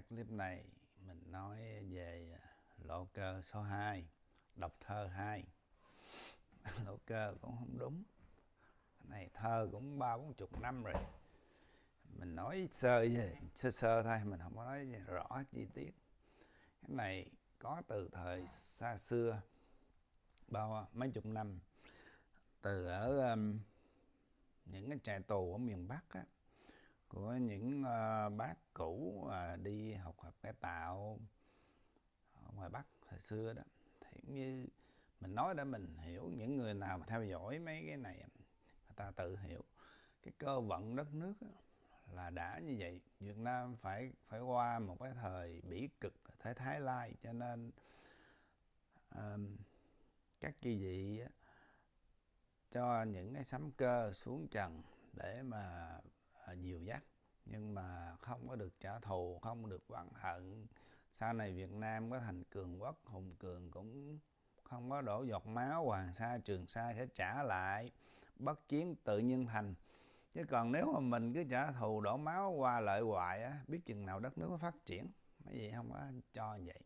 cái clip này mình nói về lộ cơ số 2 đọc thơ 2 lộ cơ cũng không đúng. Cái này thơ cũng ba bốn chục năm rồi. Mình nói sơ về sơ sơ thôi mình không có nói rõ chi tiết. Cái này có từ thời xa xưa bao mấy chục năm. Từ ở um, những cái trại tù ở miền Bắc á, của những uh, bác cũ uh, đi học học cải tạo ở ngoài Bắc thời xưa đó. Thì như mình nói để mình hiểu những người nào mà theo dõi mấy cái này người ta tự hiểu. Cái cơ vận đất nước là đã như vậy. Việt Nam phải phải qua một cái thời bỉ cực thế Thái Lai cho nên um, các chư vị cho những cái sấm cơ xuống trần để mà À, dìu dắt nhưng mà không có được trả thù, không được oán hận. Sau này Việt Nam có thành cường quốc, hùng cường cũng không có đổ giọt máu hoàng sa trường sa sẽ trả lại. Bất chiến tự nhiên thành. Chứ còn nếu mà mình cứ trả thù đổ máu qua lợi hoại á, biết chừng nào đất nước mới phát triển. Mấy gì không có cho vậy.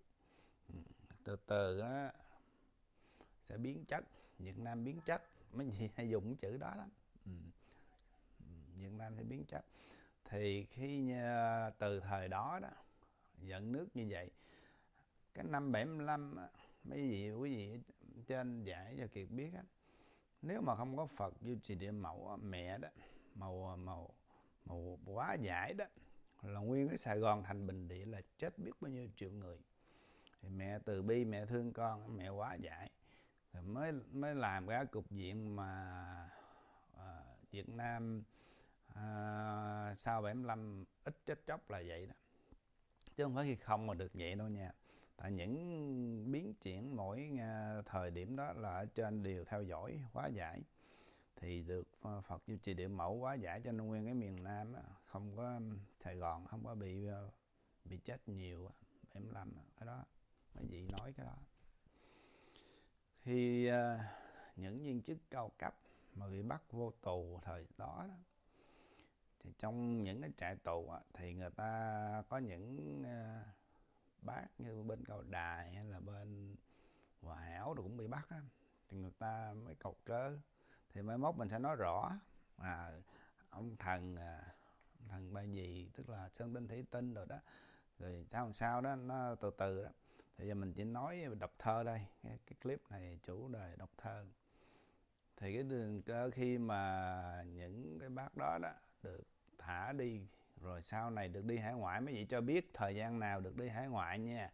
Ừ, từ từ á, sẽ biến chất. Việt Nam biến chất. Mấy gì hay dùng chữ đó lắm. Ừ. Nam sẽ biến chất thì khi ờ, từ thời đó đó dẫn nước như vậy cái năm 75 mấy vị quý vị trên giải cho kiệt biết á nếu mà không có Phật duy trì địa mẫu mẹ đó màu ờ, màu màu quá giải đó là nguyên cái Sài Gòn thành bình địa là chết biết bao nhiêu triệu người. Thì mẹ từ bi mẹ thương con mẹ quá giải. Rồi mới mới làm cái cục diện mà à, Việt Nam à, sau 75 ít chết chóc là vậy đó. Chứ không phải khi không mà được vậy đâu nha. Tại những biến chuyển mỗi à, thời điểm đó là ở trên đều theo dõi hóa giải. Thì được à, Phật duy trì địa mẫu hóa giải cho nên nguyên cái miền Nam không có Sài Gòn không có bị à, bị chết nhiều 75 cái đó mấy vị nói cái đó. Thì những viên chức cao cấp mà bị bắt vô tù thời đó, đó thì trong những cái trại tù á, thì người ta có những uh, bác như bên cầu đài hay là bên hòa hảo cũng bị bắt á thì người ta mới cầu cớ. Thì mai mốt mình sẽ nói rõ à ông thần à, ông thần ba gì tức là sơn tinh thủy tinh rồi đó rồi sao sao đó nó từ từ đó. Thì giờ mình chỉ nói đọc thơ đây cái, cái clip này chủ đề đọc thơ. Thì cái đường cơ khi mà những cái bác đó đó được thả đi. Rồi sau này được đi hải ngoại, mấy vị cho biết thời gian nào được đi hải ngoại nha.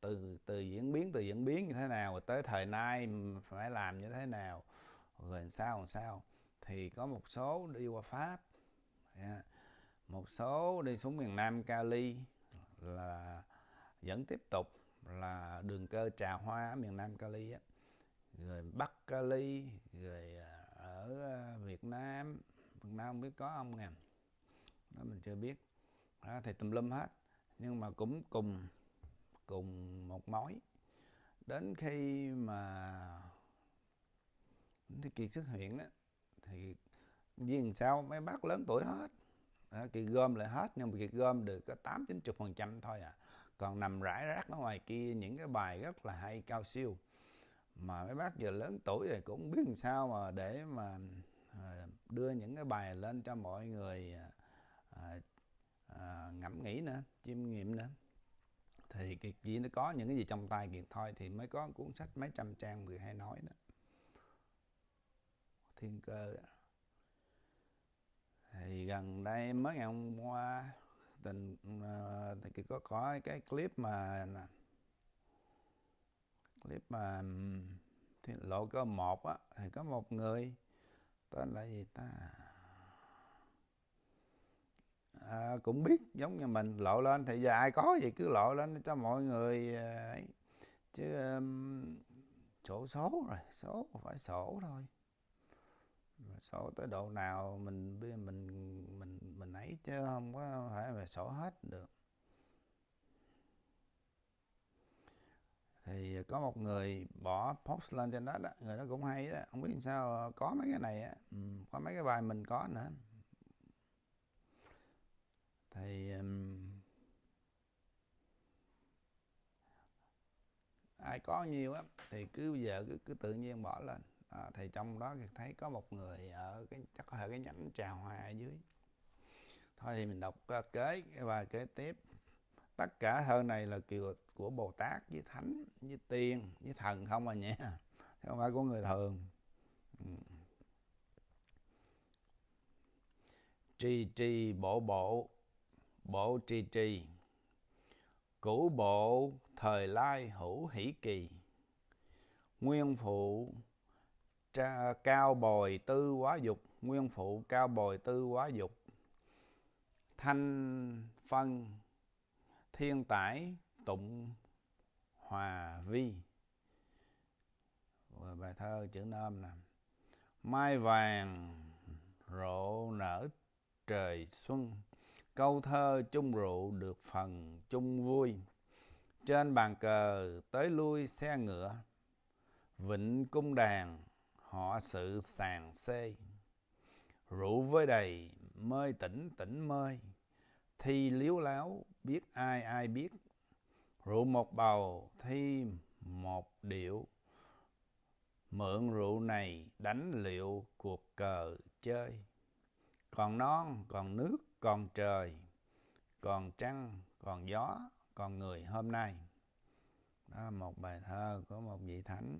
Từ từ diễn biến, từ diễn biến như thế nào, rồi tới thời nay phải làm như thế nào, rồi làm sao làm sao. Thì có một số đi qua pháp một số đi xuống miền nam cali, là vẫn tiếp tục là đường cơ trà hoa ở miền nam cali á. Rồi bắc cali, rồi à, ở à, việt nam việt nam không biết có ông nè đó mình chưa biết. Đó, thì tùm lum hết. Nhưng mà cũng cùng cùng một mối. Đến khi mà thì kiệt xuất hiện đó thì vì sao? Mấy bác lớn tuổi hết. Đó, kiệt gom lại hết nhưng mà kiệt gom được có tám chín chục phần trăm thôi à. Còn nằm rải rác ở ngoài kia những cái bài rất là hay cao siêu. Mà mấy bác giờ lớn tuổi rồi cũng biết làm sao mà để mà à, đưa những cái bài lên cho mọi người à, à, à, ngẫm nghĩ nữa chiêm nghiệm nữa thì kiệt gì nó có những cái gì trong tay kiệt thôi thì mới có cuốn sách mấy trăm trang người hay nói đó. Thiên cơ. Thì gần đây mới ngày hôm qua tình uh, thì có có cái clip mà clip mà thì lộ cơ một á thì có một người tên là gì ta? À, cũng biết giống như mình lộ lên thì giờ ai có gì cứ lộ lên cho mọi người à, ấy. Chứ um, sổ số rồi số phải sổ thôi. Sổ tới độ nào mình mình mình mình ấy chứ không có phải về sổ hết được. Thì có một người bỏ post lên trên đó đó người đó cũng hay đó không biết sao ờ, có mấy cái này á ừ, có mấy cái bài mình có nữa thì um, ai có nhiều á thì cứ giờ cứ, cứ tự nhiên bỏ lên. À, thì trong đó thì thấy có một người ở cái chắc có thể cái nhánh trà hoa ở dưới. Thôi thì mình đọc uh, kế và kế tiếp. Tất cả thơ này là kiều của bồ tát với thánh với tiên với thần không à nhé không phải của người thường. Ừ. trì trì bộ bộ bộ trì trì cửu bộ thời lai hữu hỷ kỳ. Nguyên phụ tra, cao bồi tư quá dục. Nguyên phụ cao bồi tư quá dục. Thanh phân thiên tải tụng hòa vi. Bài thơ chữ nôm nè. Mai vàng rộ nở trời xuân câu thơ chung rượu được phần chung vui. Trên bàn cờ tới lui xe ngựa. Vịnh cung đàn, họ sự sàn xê. Rượu với đầy, mơi tỉnh tỉnh mơi. Thi liếu láo, biết ai ai biết. Rượu một bầu, thi một điệu. Mượn rượu này đánh liệu cuộc cờ chơi. Còn non, còn nước còn trời, còn trăng, còn gió, còn người hôm nay. Đó là một bài thơ của một vị thánh.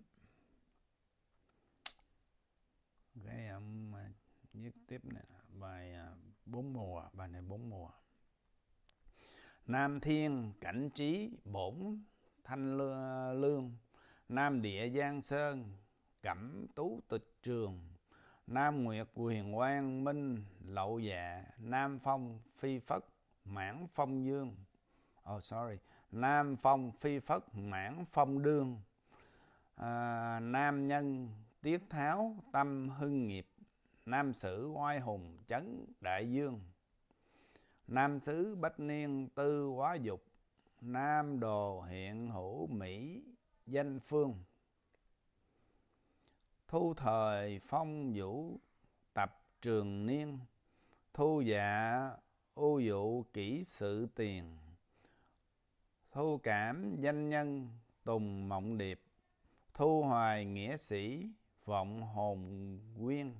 Cái um, ông viết tiếp này bài à, bốn mùa, bài này bốn mùa. Nam thiên cảnh trí bổn thanh lương, nam địa giang sơn, cẩm tú tịch trường nam nguyệt quyền quang minh lậu dạ nam phong phi phất mãn phong dương. Oh sorry. Nam phong phi phất mãn phong đương. À, nam nhân tiết tháo tâm hưng nghiệp. Nam sử oai hùng chấn đại dương. Nam sứ bách niên tư quá dục. Nam đồ hiện hữu mỹ danh phương thu thời phong vũ tập trường niên, thu dạ ô dụ kỹ sự tiền, thu cảm danh nhân tùng mộng điệp, thu hoài nghĩa sĩ vọng hồn nguyên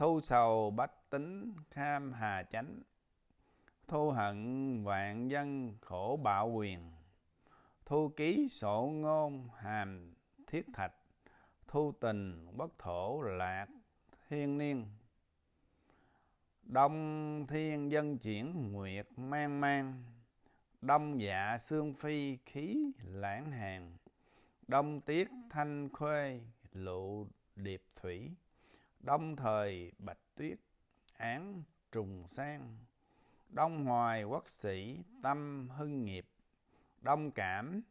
thu sầu bách tính kham hà chánh, thu hận vạn dân khổ bạo quyền, thu ký sổ ngôn hàm thiết thạch thu tình, bất thổ, lạc thiên niên, đông thiên dân chuyển, nguyệt mang mang, đông dạ xương phi, khí lãng hàng, đông tiết thanh khuê, lụ điệp thủy, đông thời bạch tuyết, án trùng sang, đông hoài quốc sĩ, tâm hưng nghiệp, đông cảm,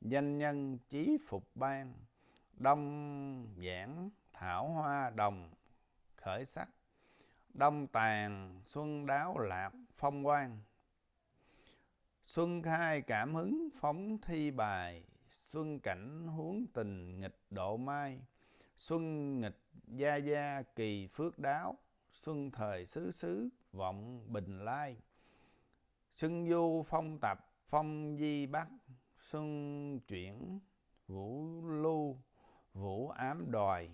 danh nhân chí phục ban đông giảng thảo hoa đồng khởi sắc. Đông tàn xuân đáo lạc phong quang. Xuân khai cảm hứng phóng thi bài. Xuân cảnh huống tình nghịch độ mai. Xuân nghịch gia gia kỳ phước đáo. Xuân thời xứ xứ vọng bình lai. Xuân du phong tập phong di bắc. Xuân chuyển vũ lưu vũ ám đòi.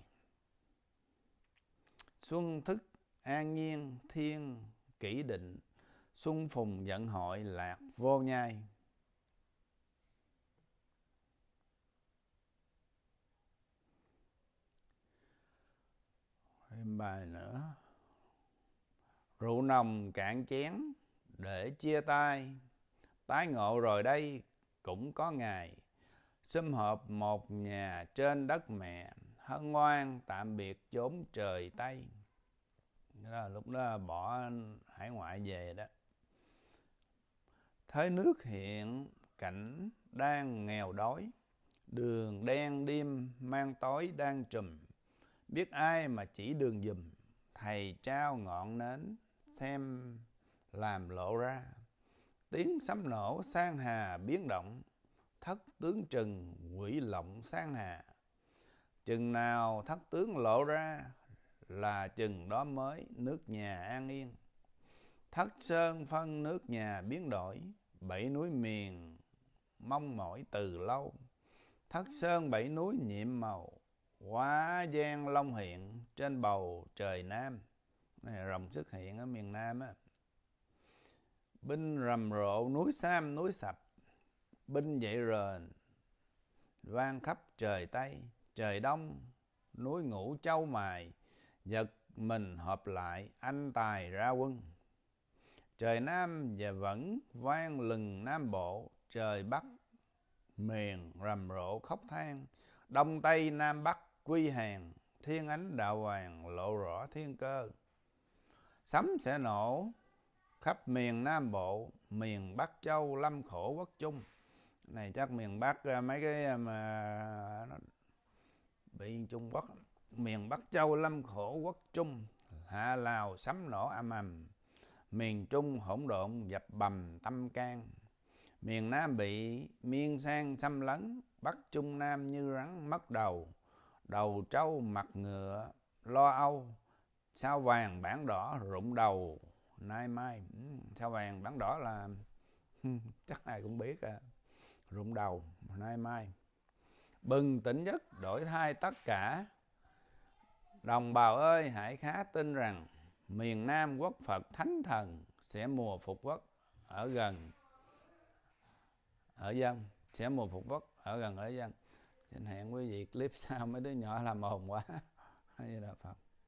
Xuân thức, an nhiên, thiên, kỷ định. Xuân phùng giận hội, lạc vô nhai. Thêm bài nữa. Rượu nồng cạn chén, để chia tay. Tái ngộ rồi đây, cũng có ngày sum họp một nhà trên đất mẹ, hân ngoan tạm biệt chốn trời tây. Đó là lúc đó bỏ hải ngoại về đó. Thế nước hiện, cảnh đang nghèo đói. Đường đen đêm, mang tối đang trùm. Biết ai mà chỉ đường dùm, thầy trao ngọn nến, xem làm lộ ra. Tiếng sấm nổ sang hà biến động thất tướng trừng quỷ lộng sang hạ chừng nào thất tướng lộ ra là chừng đó mới nước nhà an yên. Thất sơn phân nước nhà biến đổi, bảy núi miền mong mỏi từ lâu. Thất sơn bảy núi nhiệm màu quá gian long hiện trên bầu trời nam. Này, rồng xuất hiện ở miền nam á. Binh rầm rộ núi sam, núi sập binh dậy rền, vang khắp trời tây. Trời đông, núi ngũ châu mài, giật mình hợp lại, anh tài ra quân. Trời nam và vẫn vang lừng nam bộ, trời bắc miền rầm rộ khóc than. Đông tây nam bắc quy hàng, thiên ánh đạo hoàng lộ rõ thiên cơ. Sấm sẽ nổ khắp miền nam bộ, miền bắc châu lâm khổ quốc chung này chắc miền bắc ờ, mấy cái ờ, mà nó bị trung quốc, miền bắc châu lâm khổ quốc trung, hạ lào sấm nổ âm ầm, miền trung hỗn độn dập bầm tâm can, miền nam bị miên sang xâm lấn, bắc trung nam như rắn mất đầu đầu trâu mặt ngựa lo âu, sao vàng bản đỏ rụng đầu, nay mai ừ, sao vàng bản đỏ là, chắc ai cũng biết à rụng đầu, nay mai. Bừng tỉnh giấc, đổi thay tất cả. Đồng bào ơi, hãy khá tin rằng miền nam quốc phật thánh thần sẽ mùa phục quốc ở gần, ở dân, sẽ mùa phục quốc ở gần ở dân. Xin hẹn quý vị clip sau mấy đứa nhỏ làm ồn quá. Hay là phật.